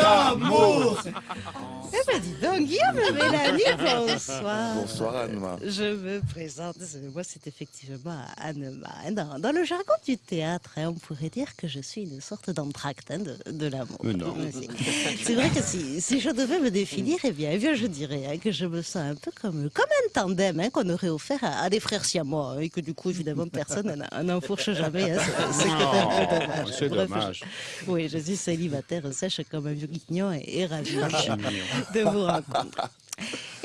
D'amour Eh ben dis donc, Guillaume et Mélanie, bonsoir. Bonsoir Anne-Ma. Je me présente, moi c'est effectivement Anne-Ma. Dans, dans le jargon du théâtre, hein, on pourrait dire que je suis une sorte d'entracte hein, de, de l'amour. C'est- C'est vrai que si, si je devais me définir, eh bien, eh bien je dirais hein, que je me sens un peu comme, comme un tandem hein, qu'on aurait offert à, à des frères siamois hein, et que du coup, évidemment, personne n'en- n'enfourche jamais. hein. C'est- dommage. Bref, dommage. je- oui, je suis célibataire, sèche comme un vieux guignon et, et ravi de vous rencontrer.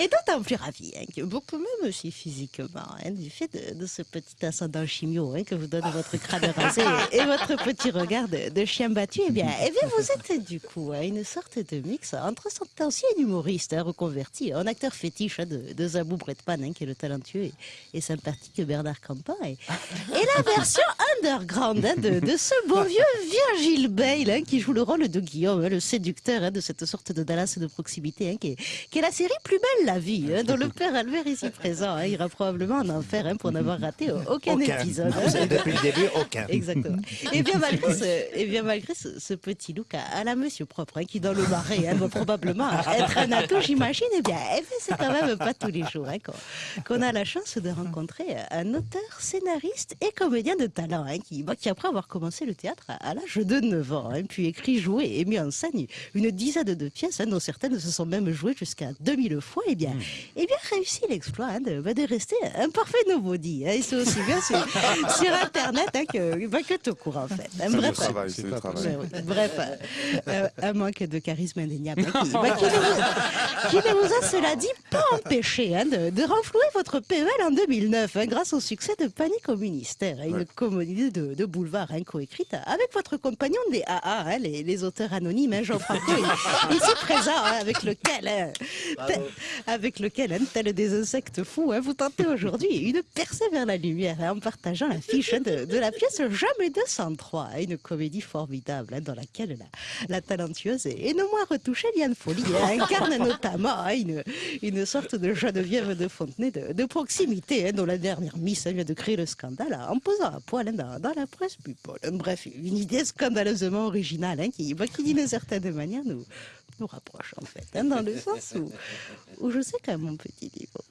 Et d'autant plus ravi hein, que beaucoup même aussi physiquement, hein, du fait de, de ce petit ascendant chimio hein, que vous donne votre crâne rasé et, et votre petit regard de, de chien battu, eh bien, eh bien vous êtes du coup hein, une sorte de mix entre cet ancien humoriste hein, reconverti en acteur fétiche de, de Zabou Bretpan, hein, qui est le talentueux et, et sympathique Bernard Campan, et, et la version underground de, de ce beau vieux Virgile Bale qui joue le rôle de Guillaume, le séducteur de cette sorte de Dallas de proximité, qui, est, qui est la série Plus belle la vie, hein, dont le père Albert ici présent hein, ira probablement en enfer hein, pour n'avoir raté aucun, épisode. hein. Depuis le début, aucun. Exactement. Et bien malgré ce, et bien malgré ce, ce petit look à, à la monsieur propre, hein, qui dans le marais doit probablement être un atout, j'imagine, eh bien, eh bien, c'est quand même pas tous les jours qu'on a la chance de rencontrer un auteur, scénariste et comédien de talent, qui, bah, qui après avoir commencé le théâtre à, à l'âge de 9 ans, puis écrit, joué et mis en scène une dizaine de pièces, dont certaines se sont même jouées jusqu'à 2000 fois, eh bien, eh bien réussi l'exploit hein, de, bah, de rester un parfait nobody. Hein, et c'est aussi bien sur, sur Internet hein, que, bah, que tout court, en fait. Bref, travail. Bref, euh, euh, un manque de charisme indéniable hein, qui, bah, qui ne vous, a, cela dit, pas empêché de, de renflouer votre PEL en 2009 hein, grâce au succès de Panique au ministère, une Ouais. comédie de, de boulevard coécrite avec votre compagnon des AA, les, les auteurs anonymes, hein, Jean Franco, ici présent, avec lequel, avec lequel, hein, tel des insectes fous, hein, vous tentez aujourd'hui une percée vers la lumière hein, en partageant l'affiche de, de la pièce Jamais 203, hein, une comédie formidable hein, dans laquelle la, la talentueuse et, non moins retouchée Liane Folie incarne notamment une, une sorte de Geneviève de Fontenay de, de proximité, dont la dernière Miss vient de créer le scandale en posant à poil dans, dans la presse people. Bref, une idée scandaleusement originale qui, bah, qui d'une certaine manière nous, nous rapproche en fait, hein, dans le sens où, où je sais qu'à mon petit niveau,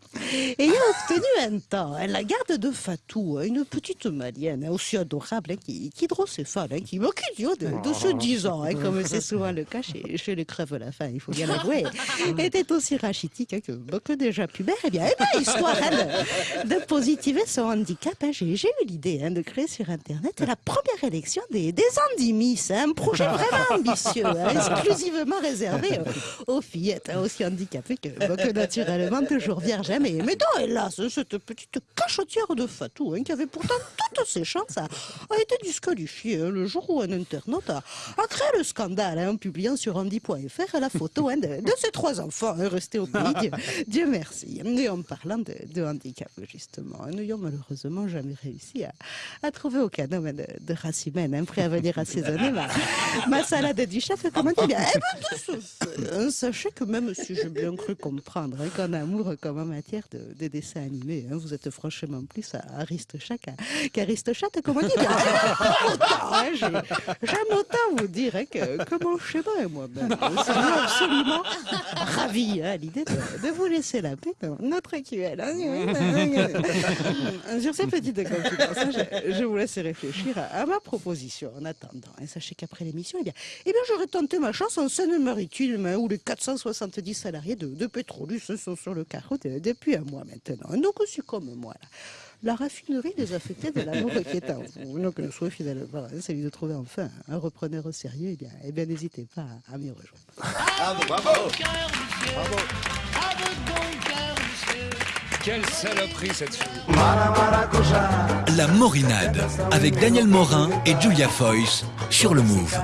ayant obtenu un temps hein, la garde de Fatou, hein, une petite malienne hein, aussi adorable, qui, qui hydrocéphale, hein, qui moque de, de ce 10 ans, comme c'est souvent le cas chez, chez les crèves à la fin, il faut bien l'avouer, était aussi rachitique que, que déjà pubère. Eh bien, eh bien, histoire de, de positiver son handicap, j'ai eu l'idée de créer sur Internet la première élection des, des Andimis, un projet vraiment ambitieux, exclusivement réservé aux fillettes aussi handicapées que, bah, que naturellement toujours vierges. Mais, mais non, hélas, cette petite cachotière de Fatou, hein, qui avait pourtant toutes ses chances, a, été disqualifiée hein, le jour où un internaute a, créé le scandale hein, en publiant sur Andy.fr la photo de, ses trois enfants restés au pays. Dieu, merci. Et en parlant de, handicap, justement, nous n'ayons malheureusement jamais réussi à, trouver aucun homme de, de race humaine prêt à venir assaisonner ma, salade du chef. Comment dire Eh ben, sachez que même si j'ai bien cru comprendre qu'en amour comme en matière de, de dessin animé, hein, vous êtes franchement plus à Aristochat qu'à qu'Aristochat, comment dire Bien, autant, hein, j'ai- J'aime autant vous dire hein, que, que mon schéma et moi-même serions absolument ravis à l'idée de, de vous laisser la paix dans notre QL. Sur ces petites confidences, je, je vous laisse réfléchir à, à ma proposition. En attendant, sachez qu'après l'émission, eh bien, eh bien, j'aurais tenté ma chance en Seine-Maritime, où les 470 salariés de, de Petrolus sont sur le carreau de- depuis un mois maintenant. Donc, aussi comme moi, là, la raffinerie désaffectée de l'amour qui est en vous. Donc, le souhait finalement, voilà, celui de trouver enfin un repreneur au sérieux, eh bien, eh bien n'hésitez pas à, à m'y rejoindre. Bravo Quelle saloperie cette fille. La Morinade avec Daniel Morin et Julia Foyce sur le Move.